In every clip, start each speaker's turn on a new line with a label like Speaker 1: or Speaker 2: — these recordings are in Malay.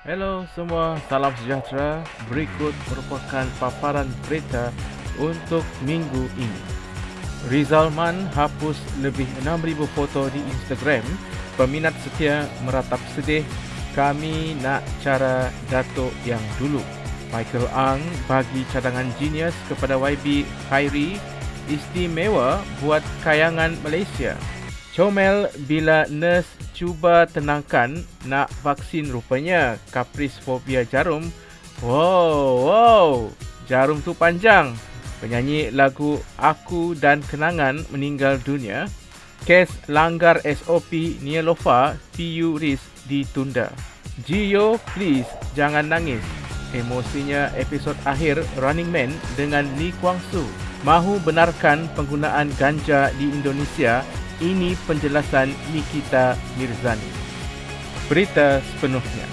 Speaker 1: Hello semua, salam sejahtera. Berikut merupakan paparan berita untuk minggu ini. Rizalman hapus lebih 6,000 foto di Instagram. Peminat setia meratap sedih. Kami nak cara Datuk yang dulu. Michael Ang bagi cadangan genius kepada YB Khairi istimewa buat kayangan Malaysia. Comel bila nurse cuba tenangkan nak vaksin rupanya kapris fobia jarum. Wow, wow, jarum tu panjang. Penyanyi lagu Aku dan Kenangan meninggal dunia. Kes langgar SOP Nielofa PU RIS ditunda. Gio, please jangan nangis. Emosinya episod akhir Running Man dengan Lee Kwang Soo. Mahu benarkan penggunaan ganja di Indonesia ini penjelasan Nikita Mirzani. Berita sepenuhnya.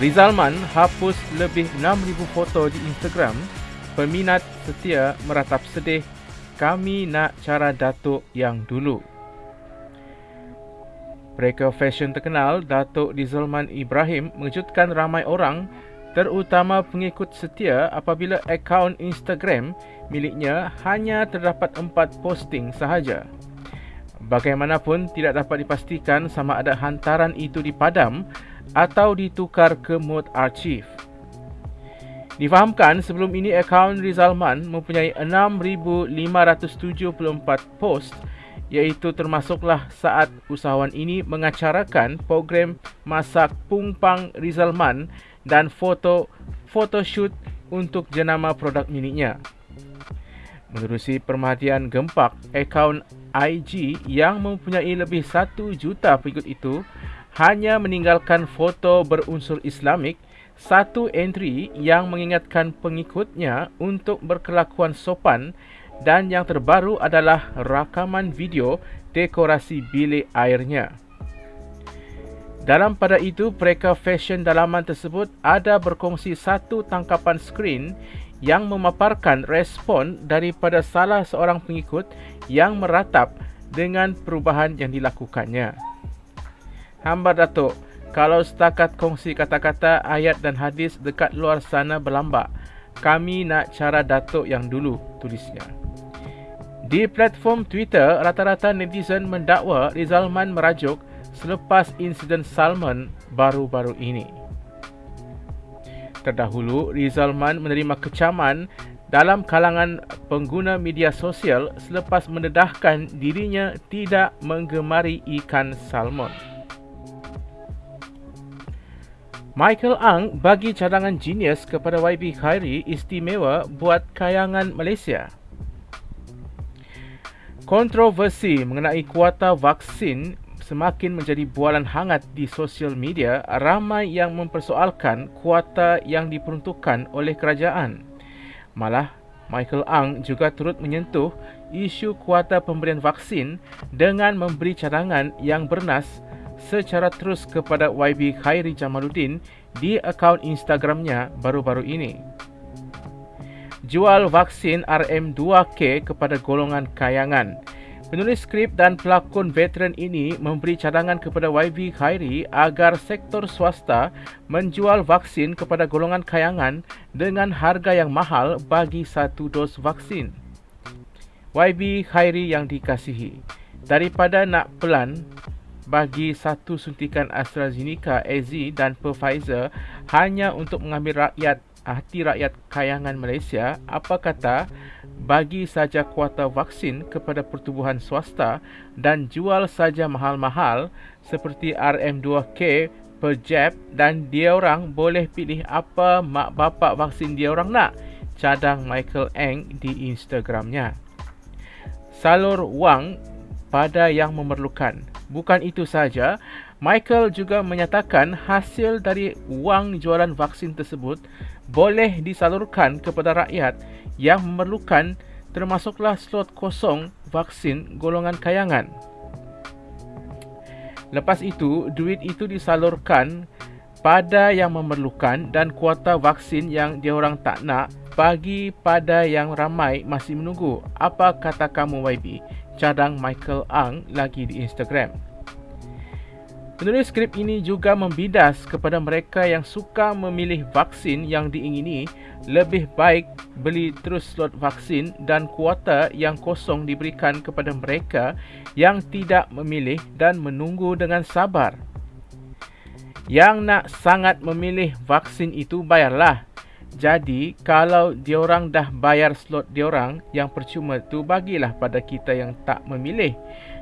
Speaker 1: Rizalman hapus lebih 6,000 foto di Instagram. Peminat setia meratap sedih. Kami nak cara Datuk yang dulu. Mereka fashion terkenal Datuk Rizalman Ibrahim mengejutkan ramai orang terutama pengikut setia apabila akaun Instagram miliknya hanya terdapat empat posting sahaja. Bagaimanapun tidak dapat dipastikan sama ada hantaran itu dipadam atau ditukar ke mod archive. Difahamkan sebelum ini akaun Rizalman mempunyai 6574 post iaitu termasuklah saat usahawan ini mengacarakan program masak pungpang Rizalman dan foto photoshoot untuk jenama produk miliknya. Menerusi perhatian gempak, akaun IG yang mempunyai lebih 1 juta pengikut itu hanya meninggalkan foto berunsur Islamik, satu entry yang mengingatkan pengikutnya untuk berkelakuan sopan dan yang terbaru adalah rakaman video dekorasi bilik airnya. Dalam pada itu, mereka fashion dalaman tersebut ada berkongsi satu tangkapan skrin yang memaparkan respon daripada salah seorang pengikut yang meratap dengan perubahan yang dilakukannya. Hamba Datuk, kalau setakat kongsi kata-kata ayat dan hadis dekat luar sana berlambak, kami nak cara Datuk yang dulu, tulisnya. Di platform Twitter, rata-rata netizen mendakwa Rizalman merajuk selepas insiden Salman baru-baru ini. Terdahulu, Rizalman menerima kecaman dalam kalangan pengguna media sosial selepas mendedahkan dirinya tidak menggemari ikan salmon. Michael Ang bagi cadangan genius kepada YB Khairi istimewa buat kayangan Malaysia. Kontroversi mengenai kuota vaksin semakin menjadi bualan hangat di sosial media, ramai yang mempersoalkan kuota yang diperuntukkan oleh kerajaan. Malah, Michael Ang juga turut menyentuh isu kuota pemberian vaksin dengan memberi cadangan yang bernas secara terus kepada YB Khairi Jamaluddin di akaun Instagramnya baru-baru ini. Jual vaksin RM2K kepada golongan kayangan. Penulis skrip dan pelakon veteran ini memberi cadangan kepada YV Khairi agar sektor swasta menjual vaksin kepada golongan kayangan dengan harga yang mahal bagi satu dos vaksin. YB Khairi yang dikasihi, daripada nak pelan bagi satu suntikan AstraZeneca AZ dan Pfizer hanya untuk mengambil rakyat hati rakyat kayangan Malaysia, apa kata bagi saja kuota vaksin kepada pertubuhan swasta dan jual saja mahal-mahal seperti RM2K per jab dan dia orang boleh pilih apa mak bapak vaksin dia orang nak cadang Michael Eng di Instagramnya. Salur wang pada yang memerlukan. Bukan itu saja Michael juga menyatakan hasil dari wang jualan vaksin tersebut boleh disalurkan kepada rakyat yang memerlukan termasuklah slot kosong vaksin golongan kayangan. Lepas itu, duit itu disalurkan pada yang memerlukan dan kuota vaksin yang diorang tak nak bagi pada yang ramai masih menunggu. Apa kata kamu YB? Cadang Michael Ang lagi di Instagram. Penulis skrip ini juga membidas kepada mereka yang suka memilih vaksin yang diingini lebih baik beli terus slot vaksin dan kuota yang kosong diberikan kepada mereka yang tidak memilih dan menunggu dengan sabar. Yang nak sangat memilih vaksin itu bayarlah. Jadi kalau diorang dah bayar slot diorang yang percuma tu bagilah pada kita yang tak memilih.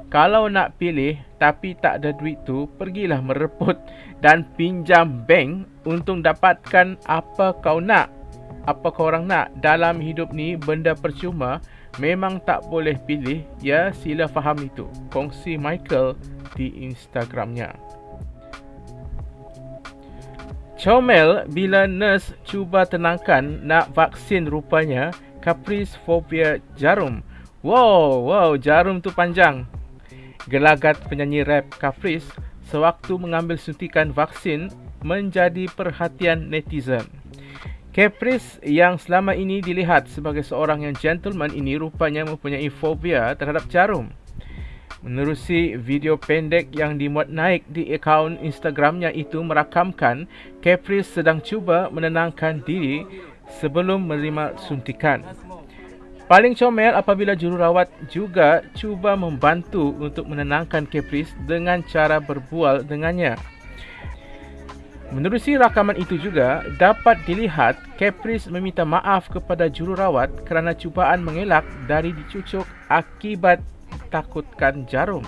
Speaker 1: Kalau nak pilih tapi tak ada duit tu, pergilah mereput dan pinjam bank untuk dapatkan apa kau nak. Apa kau orang nak dalam hidup ni benda percuma memang tak boleh pilih. Ya, sila faham itu. Kongsi Michael di Instagramnya. Comel bila nurse cuba tenangkan nak vaksin rupanya caprice phobia jarum. Wow, wow, jarum tu panjang gelagat penyanyi rap Caprice sewaktu mengambil suntikan vaksin menjadi perhatian netizen. Caprice yang selama ini dilihat sebagai seorang yang gentleman ini rupanya mempunyai fobia terhadap jarum. Menerusi video pendek yang dimuat naik di akaun Instagramnya itu merakamkan Caprice sedang cuba menenangkan diri sebelum menerima suntikan. Paling comel apabila jururawat juga cuba membantu untuk menenangkan Caprice dengan cara berbual dengannya. Menerusi rakaman itu juga, dapat dilihat Caprice meminta maaf kepada jururawat kerana cubaan mengelak dari dicucuk akibat takutkan jarum.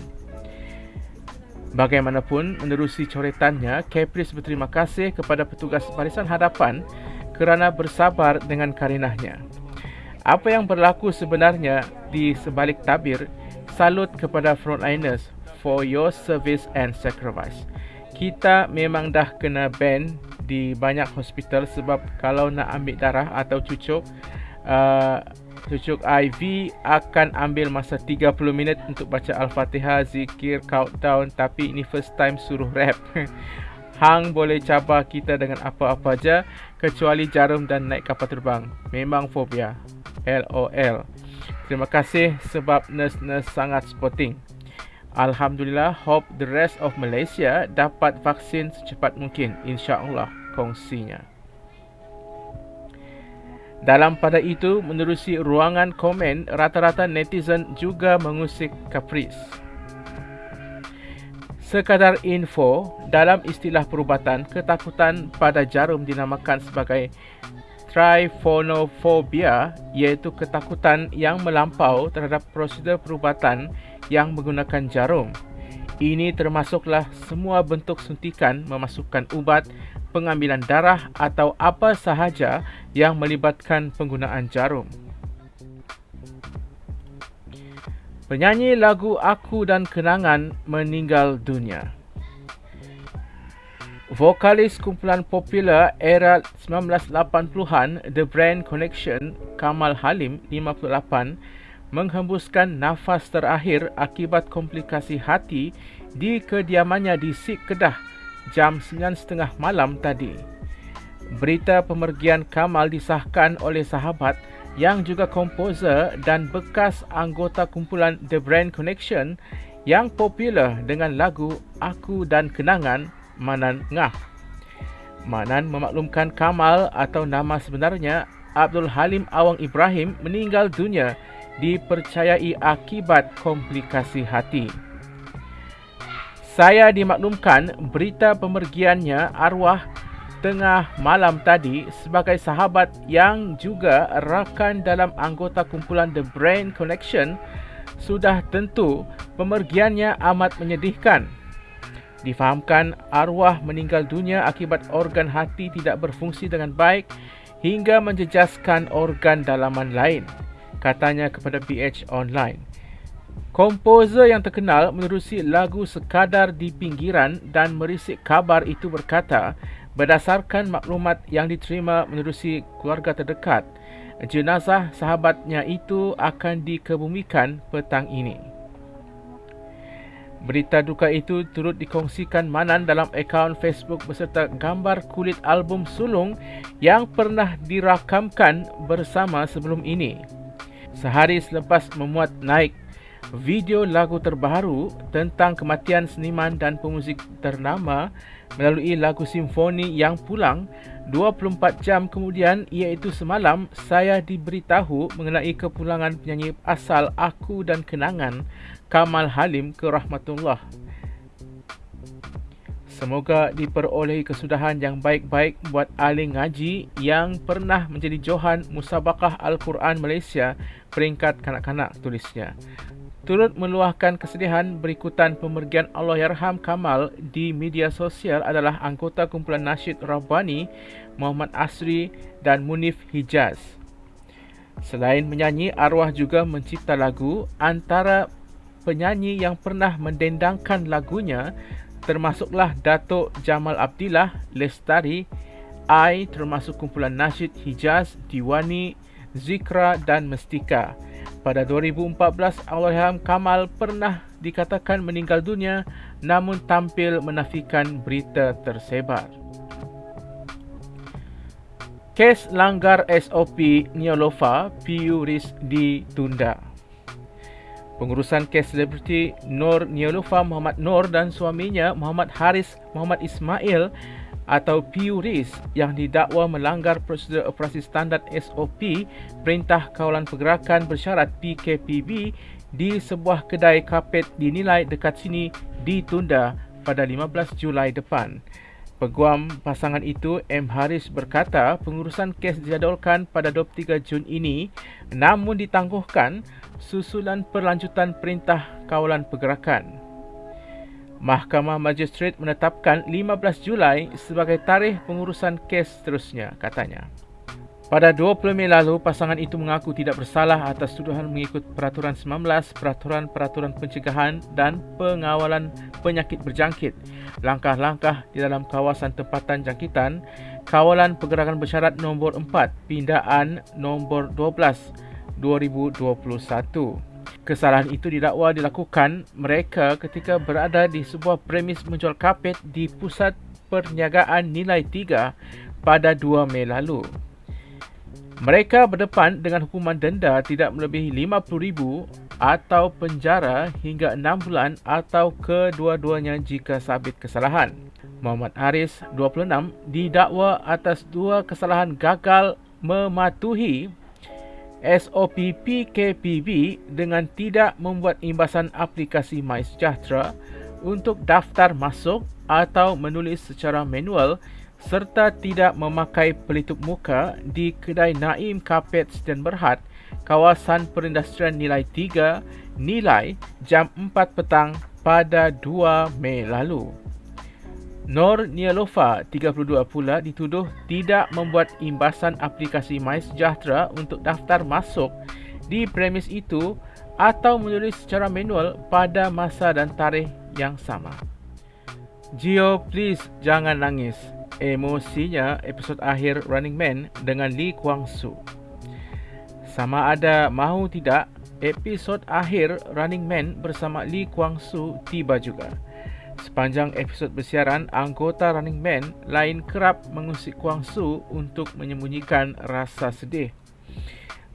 Speaker 1: Bagaimanapun, menerusi coretannya, Caprice berterima kasih kepada petugas barisan hadapan kerana bersabar dengan karinahnya. Apa yang berlaku sebenarnya di sebalik tabir salut kepada frontliners for your service and sacrifice. Kita memang dah kena ban di banyak hospital sebab kalau nak ambil darah atau cucuk uh, cucuk IV akan ambil masa 30 minit untuk baca Al-Fatihah, zikir, countdown tapi ini first time suruh rap. Hang boleh cabar kita dengan apa-apa aja kecuali jarum dan naik kapal terbang. Memang fobia. LOL. Terima kasih sebab nurse-nurse sangat sporting. Alhamdulillah, hope the rest of Malaysia dapat vaksin secepat mungkin. InsyaAllah, kongsinya. Dalam pada itu, menerusi ruangan komen, rata-rata netizen juga mengusik Caprice. Sekadar info, dalam istilah perubatan, ketakutan pada jarum dinamakan sebagai tryphonophobia iaitu ketakutan yang melampau terhadap prosedur perubatan yang menggunakan jarum. Ini termasuklah semua bentuk suntikan memasukkan ubat, pengambilan darah atau apa sahaja yang melibatkan penggunaan jarum. Penyanyi lagu Aku dan Kenangan meninggal dunia. Vokalis kumpulan popular era 1980-an The Brand Connection, Kamal Halim, 58, menghembuskan nafas terakhir akibat komplikasi hati di kediamannya di Sik Kedah jam 9.30 malam tadi. Berita pemergian Kamal disahkan oleh sahabat yang juga komposer dan bekas anggota kumpulan The Brand Connection yang popular dengan lagu Aku dan Kenangan Manan Ngah. Manan memaklumkan Kamal atau nama sebenarnya Abdul Halim Awang Ibrahim meninggal dunia dipercayai akibat komplikasi hati. Saya dimaklumkan berita pemergiannya arwah tengah malam tadi sebagai sahabat yang juga rakan dalam anggota kumpulan The Brain Connection sudah tentu pemergiannya amat menyedihkan difahamkan arwah meninggal dunia akibat organ hati tidak berfungsi dengan baik hingga menjejaskan organ dalaman lain, katanya kepada PH Online. Komposer yang terkenal menerusi lagu Sekadar di Pinggiran dan merisik kabar itu berkata, berdasarkan maklumat yang diterima menerusi keluarga terdekat, jenazah sahabatnya itu akan dikebumikan petang ini. Berita duka itu turut dikongsikan Manan dalam akaun Facebook beserta gambar kulit album sulung yang pernah dirakamkan bersama sebelum ini. Sehari selepas memuat naik video lagu terbaru tentang kematian seniman dan pemuzik ternama melalui lagu simfoni yang pulang 24 jam kemudian iaitu semalam saya diberitahu mengenai kepulangan penyanyi asal Aku dan Kenangan Kamal Halim ke rahmatullah. Semoga diperolehi kesudahan yang baik-baik buat ahli ngaji yang pernah menjadi johan Musabakah Al-Quran Malaysia peringkat kanak-kanak tulisnya. Turut meluahkan kesedihan berikutan pemergian Allah Yarham Kamal di media sosial adalah anggota kumpulan nasyid Rabbani Muhammad Asri dan Munif Hijaz. Selain menyanyi, arwah juga mencipta lagu antara penyanyi yang pernah mendendangkan lagunya termasuklah Datuk Jamal Abdillah Lestari, I termasuk kumpulan nasyid Hijaz, Diwani, Zikra dan Mestika. Pada 2014, Allahyarham Kamal pernah dikatakan meninggal dunia namun tampil menafikan berita tersebar. Kes langgar SOP Neolofa PU RIS ditunda. Pengurusan kes selebriti Nur Nialufa Muhammad Nur dan suaminya Muhammad Haris Muhammad Ismail atau PURIS yang didakwa melanggar prosedur operasi standard SOP Perintah Kawalan Pergerakan Bersyarat PKPB di sebuah kedai kapet dinilai dekat sini ditunda pada 15 Julai depan. Peguam pasangan itu, M. Haris berkata pengurusan kes dijadualkan pada 23 Jun ini namun ditangguhkan susulan perlanjutan perintah kawalan pergerakan. Mahkamah Magistrate menetapkan 15 Julai sebagai tarikh pengurusan kes seterusnya, katanya. Pada 20 Mei lalu, pasangan itu mengaku tidak bersalah atas tuduhan mengikut Peraturan 19 Peraturan-Peraturan Pencegahan dan Pengawalan Penyakit Berjangkit. Langkah-langkah di dalam kawasan tempatan jangkitan, Kawalan Pergerakan Bersyarat nombor 4, Pindaan nombor 12, 2021. Kesalahan itu didakwa dilakukan mereka ketika berada di sebuah premis menjual kapet di Pusat Perniagaan Nilai 3 pada 2 Mei lalu. Mereka berdepan dengan hukuman denda tidak melebihi RM50,000 atau penjara hingga 6 bulan atau kedua-duanya jika sabit kesalahan. Muhammad Haris, 26, didakwa atas dua kesalahan gagal mematuhi SOP PKPB dengan tidak membuat imbasan aplikasi MySejahtera untuk daftar masuk atau menulis secara manual serta tidak memakai pelitup muka di kedai Naim Carpets dan Berhad, kawasan perindustrian nilai 3, nilai jam 4 petang pada 2 Mei lalu. Nor Nialofa, 32 pula dituduh tidak membuat imbasan aplikasi MySejahtera untuk daftar masuk di premis itu atau menulis secara manual pada masa dan tarikh yang sama. Gio, please jangan nangis emosinya episod akhir Running Man dengan Lee Kwang Soo. Sama ada mahu tidak, episod akhir Running Man bersama Lee Kwang Soo tiba juga. Sepanjang episod bersiaran, anggota Running Man lain kerap mengusik Kwang Soo untuk menyembunyikan rasa sedih.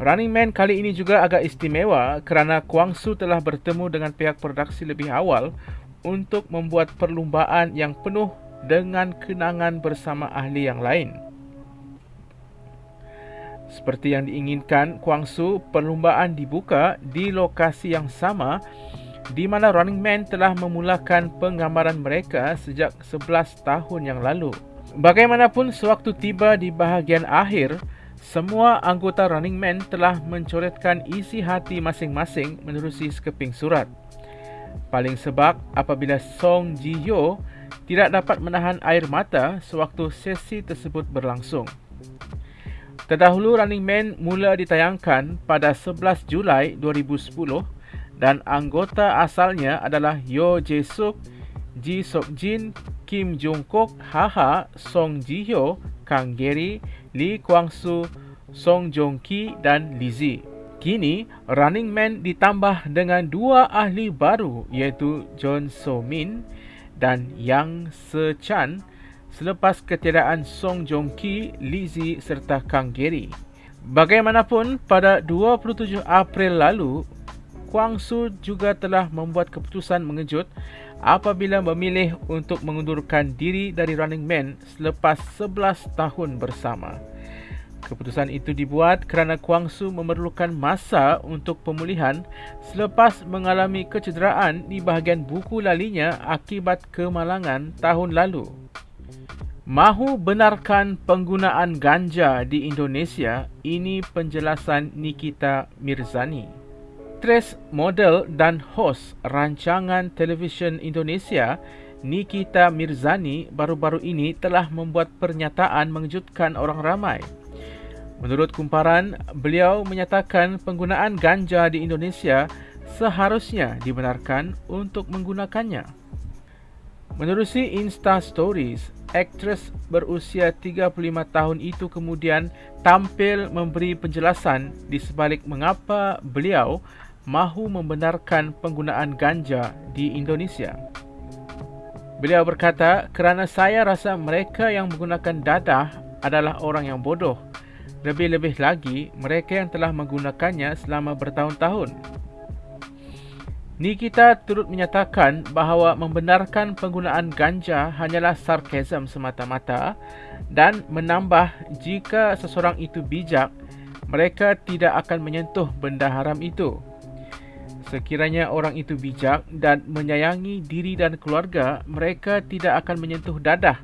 Speaker 1: Running Man kali ini juga agak istimewa kerana Kwang Soo telah bertemu dengan pihak produksi lebih awal untuk membuat perlumbaan yang penuh dengan kenangan bersama ahli yang lain. Seperti yang diinginkan, Kuangsu perlumbaan dibuka di lokasi yang sama di mana Running Man telah memulakan penggambaran mereka sejak 11 tahun yang lalu. Bagaimanapun sewaktu tiba di bahagian akhir, semua anggota Running Man telah mencoretkan isi hati masing-masing menerusi sekeping surat. Paling sebab apabila Song Ji Hyo tidak dapat menahan air mata sewaktu sesi tersebut berlangsung. Terdahulu Running Man mula ditayangkan pada 11 Julai 2010 dan anggota asalnya adalah Yo Jae Suk, Ji Sok Jin, Kim Jong Kook, Ha Song Ji Hyo, Kang Gary, Lee Kwang Soo, Song Jong Ki dan Lizzie. Kini, Running Man ditambah dengan dua ahli baru iaitu John So Min dan Yang Se-chan selepas ketiadaan Song Joong-ki, Lizzie serta Kang Gary. Bagaimanapun, pada 27 April lalu, Kwang Su juga telah membuat keputusan mengejut apabila memilih untuk mengundurkan diri dari Running Man selepas 11 tahun bersama. Keputusan itu dibuat kerana Kwang Su memerlukan masa untuk pemulihan selepas mengalami kecederaan di bahagian buku lalinya akibat kemalangan tahun lalu. Mahu benarkan penggunaan ganja di Indonesia? Ini penjelasan Nikita Mirzani aktris, model dan hos rancangan televisyen Indonesia Nikita Mirzani baru-baru ini telah membuat pernyataan mengejutkan orang ramai. Menurut kumparan, beliau menyatakan penggunaan ganja di Indonesia seharusnya dibenarkan untuk menggunakannya. Menerusi Insta Stories, aktris berusia 35 tahun itu kemudian tampil memberi penjelasan di sebalik mengapa beliau mahu membenarkan penggunaan ganja di Indonesia. Beliau berkata, kerana saya rasa mereka yang menggunakan dadah adalah orang yang bodoh. Lebih-lebih lagi, mereka yang telah menggunakannya selama bertahun-tahun. Nikita turut menyatakan bahawa membenarkan penggunaan ganja hanyalah sarkasm semata-mata dan menambah jika seseorang itu bijak, mereka tidak akan menyentuh benda haram itu. Sekiranya orang itu bijak dan menyayangi diri dan keluarga, mereka tidak akan menyentuh dadah.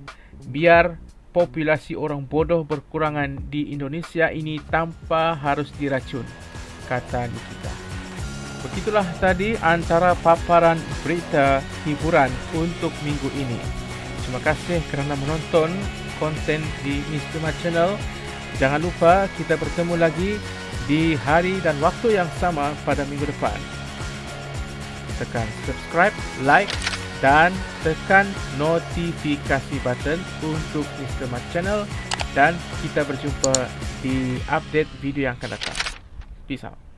Speaker 1: Biar populasi orang bodoh berkurangan di Indonesia ini tanpa harus diracun, kata Nikita. Begitulah tadi antara paparan berita hiburan untuk minggu ini. Terima kasih kerana menonton konten di. Mat Channel. Jangan lupa kita bertemu lagi di hari dan waktu yang sama pada minggu depan tekan subscribe, like dan tekan notifikasi button untuk. Mat Channel dan kita berjumpa di update video yang akan datang. Peace out.